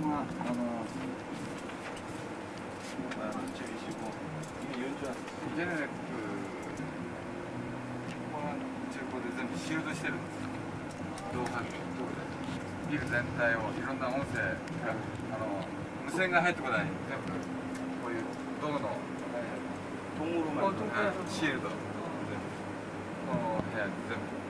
んなあのジェネレックここの中古で全部シールドしてるんです動画ビル全体をいろんな音声があの無線が入ってこない全部こういう道銅の、えー、シールドこの部屋全部。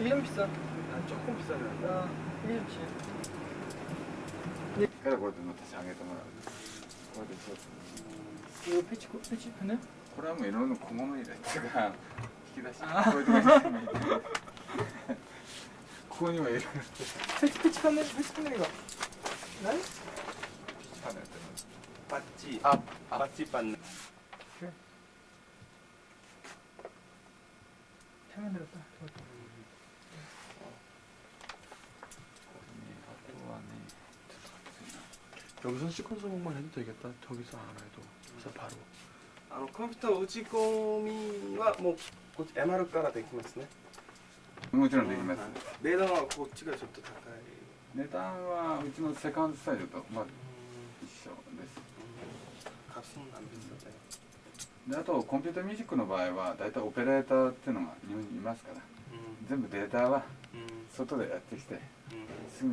1년 비싸? 아, 조금 비싸요. 아, 1년치. 그래, 그래도 너한테 장에서 말하고. 이거 패치, 아. 패치 편해? 그러면 이러는 고마만이래. 제가 기다시. 아. 구원이 왜 이러는데? 패치, 패치 편해, 패치 편해, 이거. 네? 패치 편해. 빠찌, 아, 빠찌 빠네. 그래. 편해 들었다. 여기서 시퀀서곡만 해도 되겠다. 저기서 안 해도. 그래서 바로. あのコンピューター打ち込みはもうこっち MR からできますねもちろんできます値段はこっちがちょっと高い値段はうちのセカンドスタイルとまあ一緒です값은안 비싸요 であとコンピュータミュージックの場合は大体オペレーターっていうのが日本にいますから全部データは 음, 外でやってきて 음. すぐ